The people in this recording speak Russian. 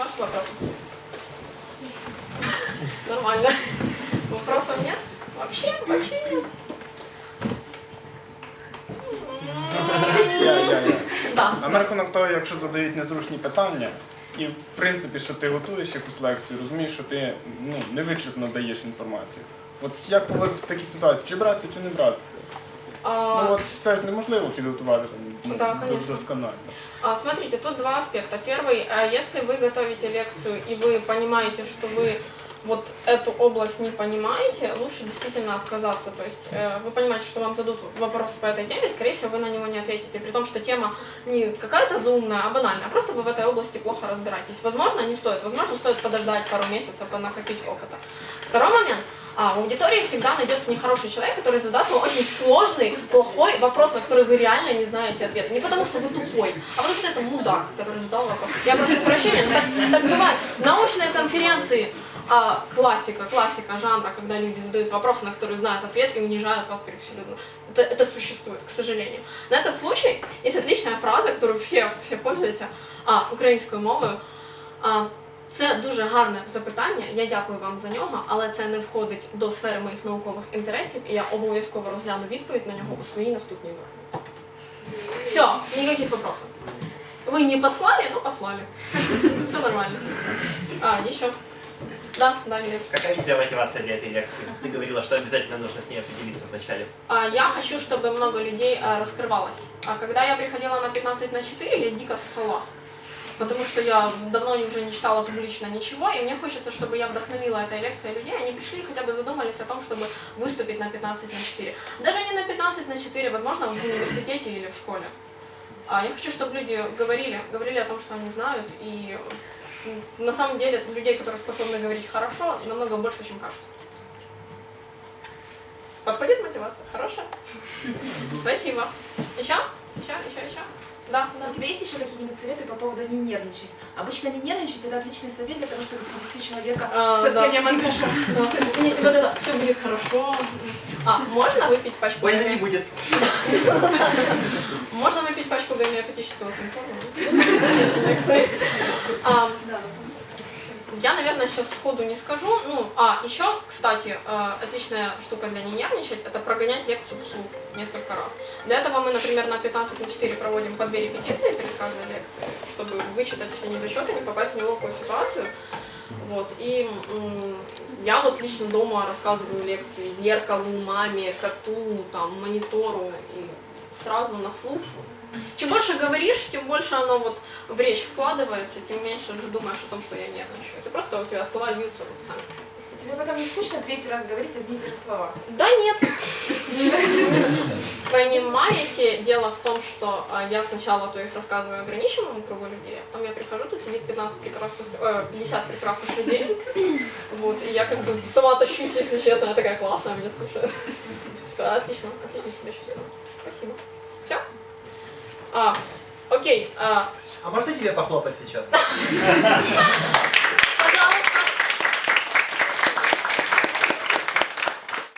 ваших вопросов? Нормально. Вопросов нет? Вообще, вообще нет. Я, я, я. Да. А на рахунок того, якщо задають незручні питання, і в принципі, що ти готуєш якусь лекцію, розумієш, що ти ну, невичерпно даєш інформацію. От як поводитися в такій ситуації, чи братися, чи не братися? А, Ну от все ж неможливо підготувати там, ну, Да, досконально. А, Смотрите, тут два аспекта. Первый, а, если вы готовите лекцию и вы понимаете, что вы вот эту область не понимаете, лучше действительно отказаться. То есть э, вы понимаете, что вам зададут вопрос по этой теме, скорее всего, вы на него не ответите, при том, что тема не какая-то заумная, а банальная, а просто вы в этой области плохо разбираетесь. Возможно, не стоит, возможно, стоит подождать пару месяцев, накопить опыта. Второй момент. А, в аудитории всегда найдется нехороший человек, который задаст вам очень сложный, плохой вопрос, на который вы реально не знаете ответа. Не потому, что вы тупой, а потому, что это мудак, который задал вопрос. Я прошу прощения, но так, так бывает. Научные конференции, а, классика, классика жанра, когда люди задают вопросы, на которые знают ответ и унижают вас людьми. Это, это существует, к сожалению. На этот случай есть отличная фраза, которую все, все пользуються, а, українською мовою. А, це дуже гарне запитання, я дякую вам за нього, але це не входить до сфери моїх наукових інтересів, і я обов'язково розгляну відповідь на нього у своїй наступній групі. Все, ніяких вопросов. Вы не послали, но послали. Все нормально. А, еще. Да, да, Глеб. Какая у тебя мотивация для этой лекции? Ты говорила, что обязательно нужно с ней определиться вначале. А, Я хочу, чтобы много людей а, раскрывалось. А когда я приходила на 15 на 4, я дико ссала. Потому что я давно уже не читала публично ничего, и мне хочется, чтобы я вдохновила этой лекцией людей, они пришли и хотя бы задумались о том, чтобы выступить на 15 на 4. Даже не на 15 на 4, возможно, в университете или в школе. А я хочу, чтобы люди говорили, говорили о том, что они знают, и на самом деле людей, которые способны говорить хорошо, намного больше, чем кажется. Подходит мотивация? Хорошая? Спасибо. Еще? Еще, еще, еще? Да, да. У тебя есть еще какие-нибудь советы по поводу не нервничать? Обычно не нервничать это отличный совет для того, чтобы привести человека А, в состояние. Да. Не, вот это все будет хорошо. А, можно выпить пачку Больно не будет. Можно выпить пачку гомеопатического симфона? Я, наверное, сейчас сходу не скажу. Ну, а, еще, кстати, э, отличная штука для не нервничать, это прогонять лекцию вслух несколько раз. Для этого мы, например, на 15 на 4 проводим по две репетиции перед каждой лекцией, чтобы вычитать все недочеты, не попасть в неловкую ситуацию. Вот. И я вот лично дома рассказываю лекции зеркалу, маме, коту, там, монитору, и сразу на слух. Чем больше говоришь, тем больше оно вот в речь вкладывается, тем меньше же думаешь о том, что я нервничаю. Это просто у тебя слова льются вот сами. Тебе потом не скучно третий раз говорить одни и те же слова? Да нет. Понимаете, дело в том, что а, я сначала то их рассказываю ограниченному кругу людей, а потом я прихожу, тут сидит 15 прекрасных, э, 50 прекрасных людей, вот, и я как бы сама тащусь, если честно, я такая классная, меня слушают. Такая, Отлично, отлично себя чувствую. Спасибо. Все? А, окей, а, А можно тебе похлопать сейчас?